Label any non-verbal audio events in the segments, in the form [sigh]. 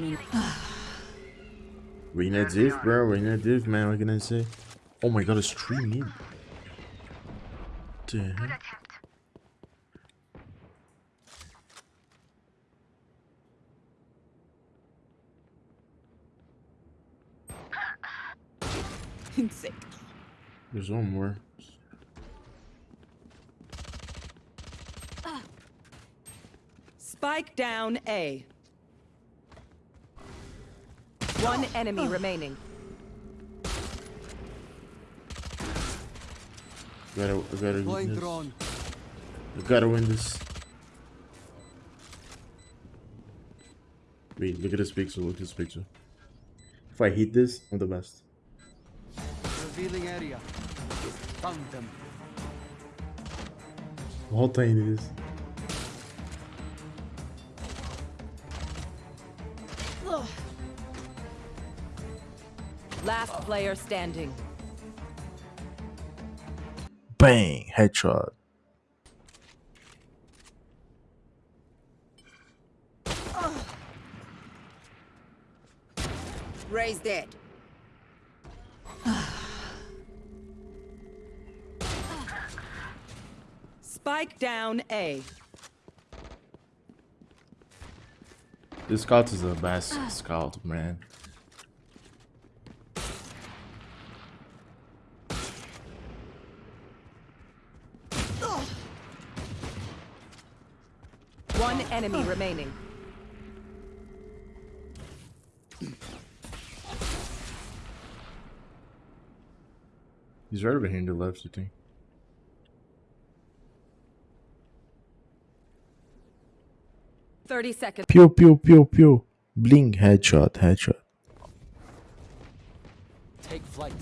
me. We need diff, bro. We need diff, man. What can I say? Oh my god, it's three mid. The hell? [laughs] Insane. There's one more. Spike down A. One enemy remaining. We gotta, we gotta win this. drone. We gotta win this. Wait, look at this picture. Look at this picture. If I hit this, I'm the best. Revealing area. Found them. How tiny it Last player standing. Bang! Headshot. Raise dead. Spike down A. This scout is the best scout, man. One enemy remaining. He's right over here in the left, I think. Thirty seconds. Pew pew pew pew. Bling headshot, headshot. Take flight.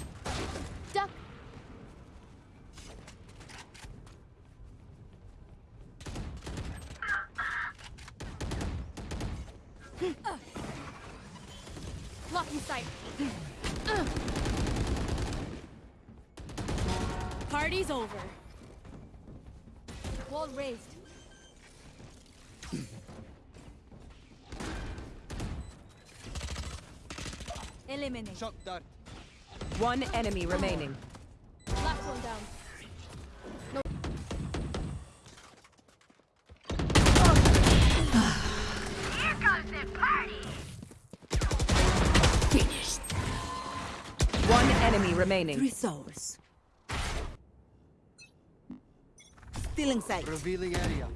Blocking sight. Party's over. Wall raised. Eliminate. Shock dart. One enemy remaining. Last one down. One enemy remaining. Three souls. Still in sight. Revealing area.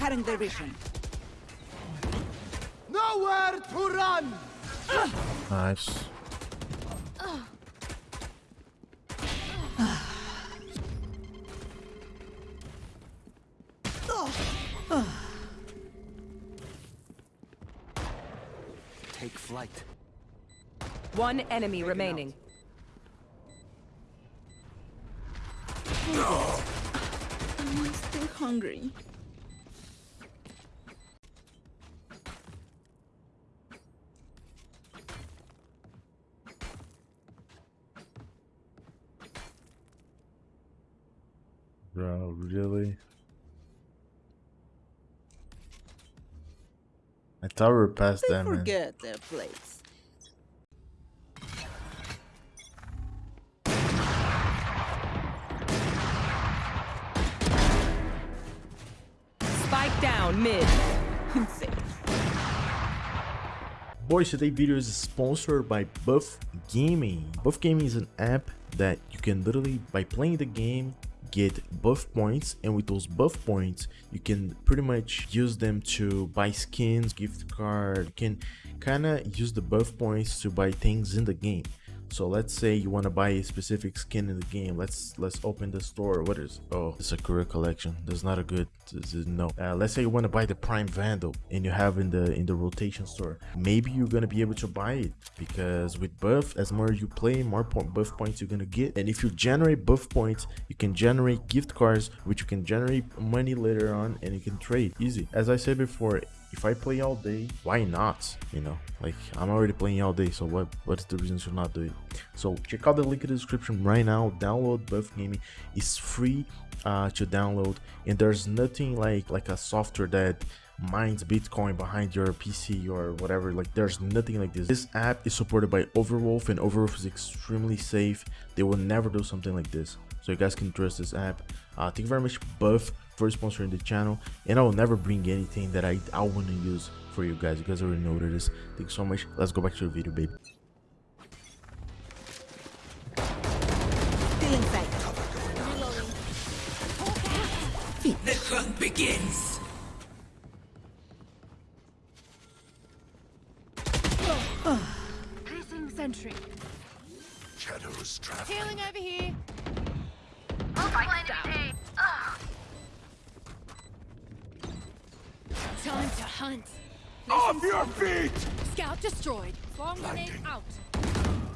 Cutting their vision. Nowhere to run! Nice. One enemy remaining. I'm still hungry. Bro, really? I thought we were past They that, man. forget their place. Mid. [laughs] Boys, today's video is sponsored by Buff Gaming. Buff Gaming is an app that you can literally, by playing the game, get buff points and with those buff points you can pretty much use them to buy skins gift card you can kind of use the buff points to buy things in the game so let's say you want to buy a specific skin in the game. Let's let's open the store. What is oh it's a career collection. There's not a good is- no. Uh, let's say you want to buy the prime vandal and you have in the in the rotation store. Maybe you're gonna be able to buy it because with buff as more you play more point buff points you're gonna get. And if you generate buff points you can generate gift cards which you can generate money later on and you can trade easy. As i said before if I play all day, why not? You know, like I'm already playing all day, so what what's the reason to not do it? So check out the link in the description right now. Download Buff Gaming. It's free uh, to download, and there's nothing like like a software that mines Bitcoin behind your PC or whatever. Like there's nothing like this. This app is supported by Overwolf and Overwolf is extremely safe. They will never do something like this. So you guys can trust this app. Uh, thank you very much Buff for sponsoring the channel and I will never bring anything that I, I want to use for you guys. You guys already know what it is. Thank you so much. Let's go back to the video baby. Still inside. The hunt begins. Placing sentry. Shadows traveling. Healing over here. Time to hunt. Off your feet! Scout destroyed. Swarm grenade out.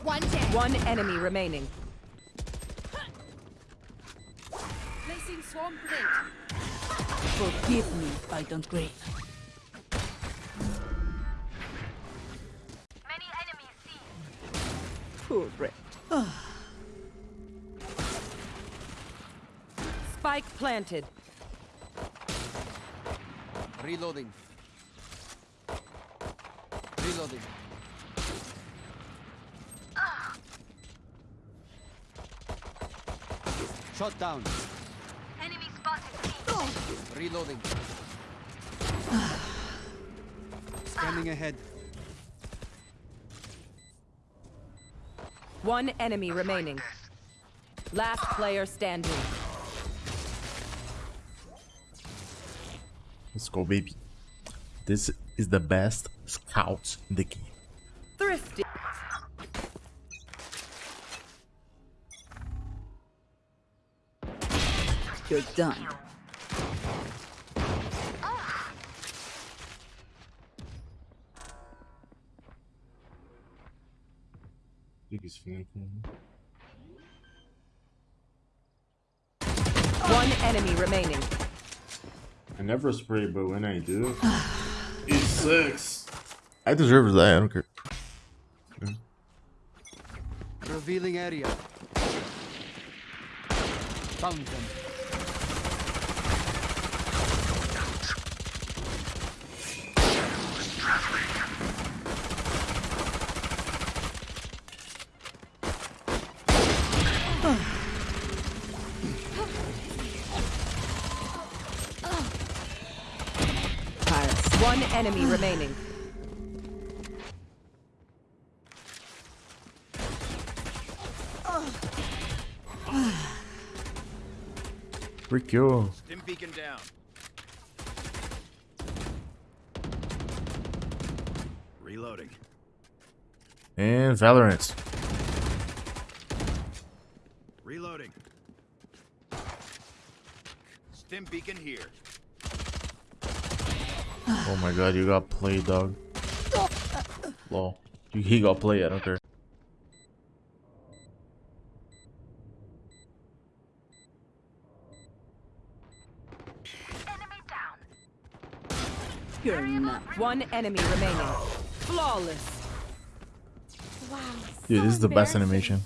One dead. One enemy remaining. Placing swarm grenade. Forgive me if I don't grave. Many enemies seen. Poor Brett. Ah. Spike planted. Reloading. Reloading. Shot down. Enemy spotted. Reloading. Scanning ahead. One enemy remaining. Last player standing. Let's go baby. This is the best scouts in the game. Thrifty. You're done. biggest fan One enemy remaining. I never spray, but when I do, [sighs] it sucks. I deserve that. I don't care. Revealing area. Found them. Paris. One enemy remaining. Freak you. Stim beacon down. Reloading. And Valorant. Reloading. Stim beacon here. Oh my god, you got played, dog. Lol. He got played, I don't care. You're not. One enemy remaining. Flawless. Wow. Dude, this is the best animation.